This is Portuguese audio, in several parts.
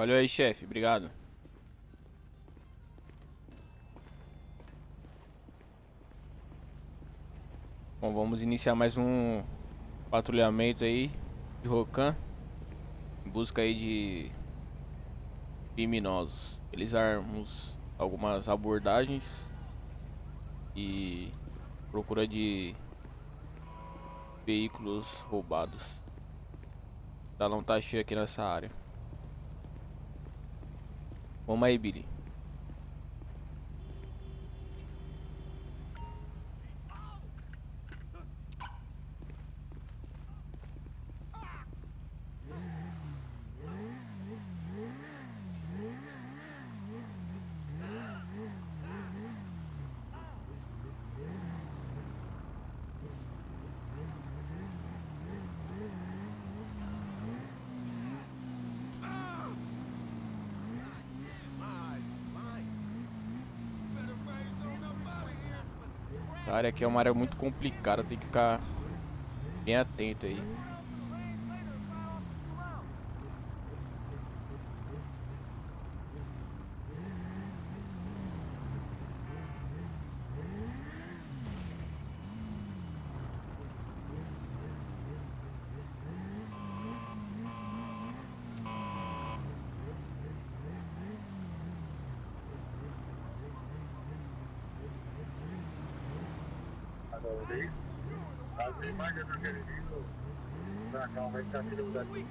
Valeu aí, chefe. Obrigado. Bom, vamos iniciar mais um patrulhamento aí de Rocan. Em busca aí de criminosos. Realizarmos algumas abordagens e procura de veículos roubados. O salão tá cheio aqui nessa área. Vamos aí, Billy. Área aqui é uma área muito complicada, tem que ficar bem atento aí. Ali. As imagens do querido da calma está vindo daqui.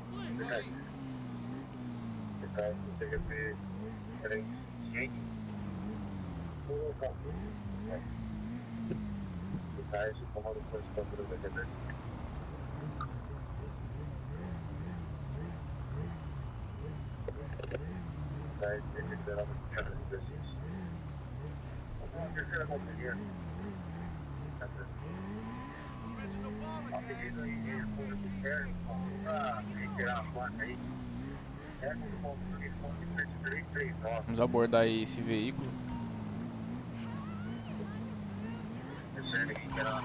Ficar com TGP 300. O local. Ficar esse comando com esse controle da TGP. Ficar esse cara de pessoas. Vamos terceira bateria. Aí de a placa aí. No ponto do ponto 339. Vamos abordar aí esse veículo. Pela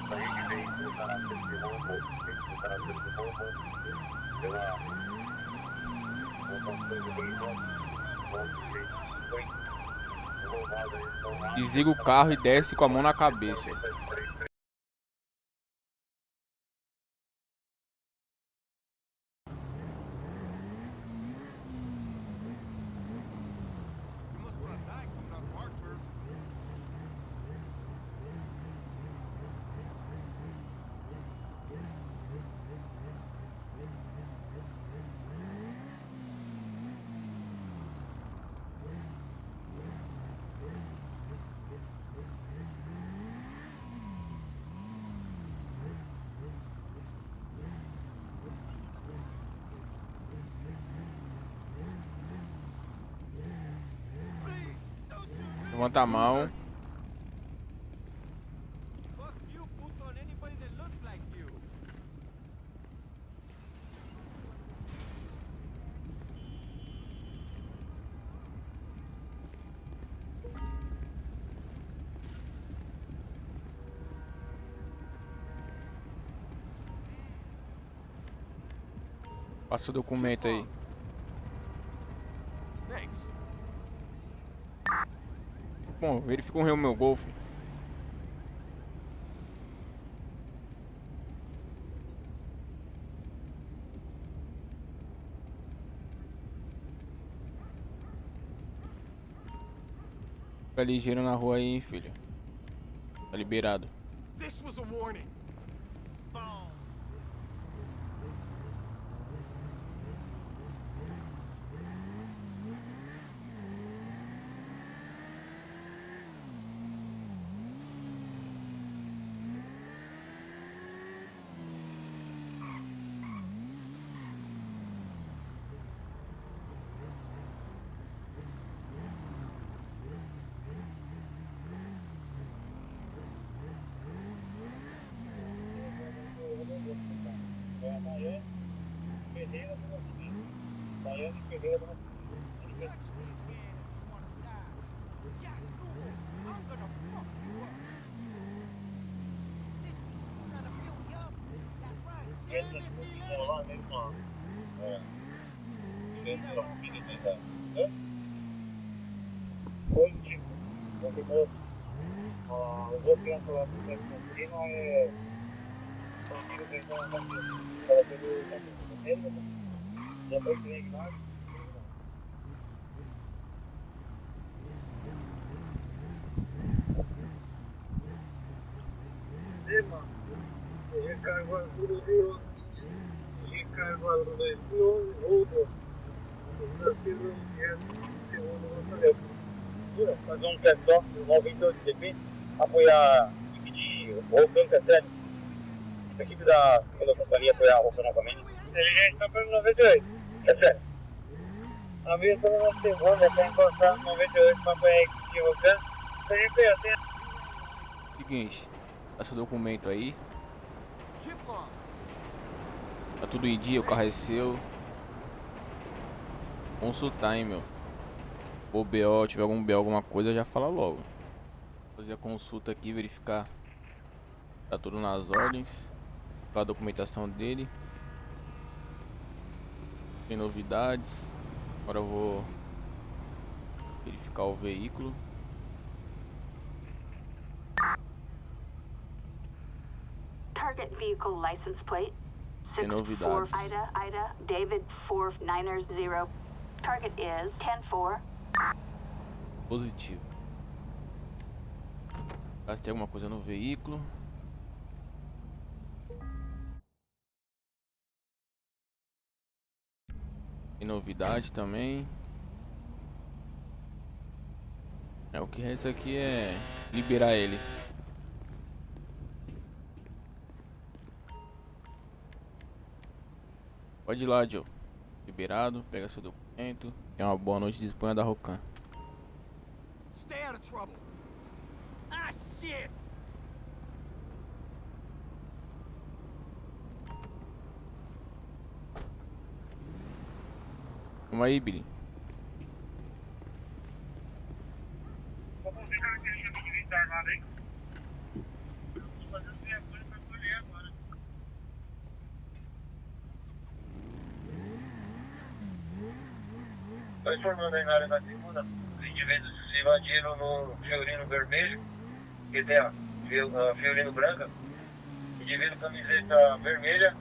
locação do veículo. Ponto 350. Desliga o carro e desce com a mão na cabeça. Levanta a mão. Passa o documento aí. Bom, verifica o meu Golf. Fica ligeiro na rua aí, hein, filho. Tá liberado. This was a warning. Ferreira do Esse aqui lá mesmo, ó. É. Positivo. Confirmou. Ah, o voo que nós falamos do centro contínuo é. Contigo que estão na Estava pelo centro contínuo. Depois que vem mais. Sim, mano. Recargo a tudo Recargo a tudo de outro. Fazer um teste só, 98 DP, apoiar a equipe de Rocan Cassete. A equipe da segunda companhia apoiar a Rocan novamente. Já está pelo 98, é sério. A minha está na segunda, está encostado 98 para apoiar a equipe de aí, Seguinte, esse documento aí. Tá tudo em dia, o carro é seu. Consultar, hein, meu. Ou BO, tiver algum BO, alguma coisa, já fala logo. Fazer a consulta aqui, verificar. Tá tudo nas ordens. A documentação dele. Tem novidades. Agora eu vou verificar o veículo. Target vehicle license plate. Novidades. 64 Ida, Ida, David 4990. Target is 10-4. Positivo. Caso tenha alguma coisa no veículo. Tem novidade também. É o que resta aqui é liberar ele. Pode ir lá, Joe. Liberado, pega seu documento. Tenha uma boa noite de Espanha da Rocan. Stay out of trouble. Ah, shit! Vamos aí, Billy. Vamos ver que a gente devia estar armado aí. Vamos fazer o que é coisa para colher agora. Aí na área da segunda, os indivíduos se invadiram no Fiorino Vermelho, que tem a Fio- a Fiorino Branca, indivíduo camiseta vermelha,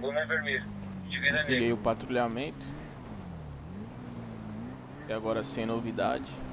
boné vermelho, indivíduo Consegui o patrulhamento. E agora sem novidade.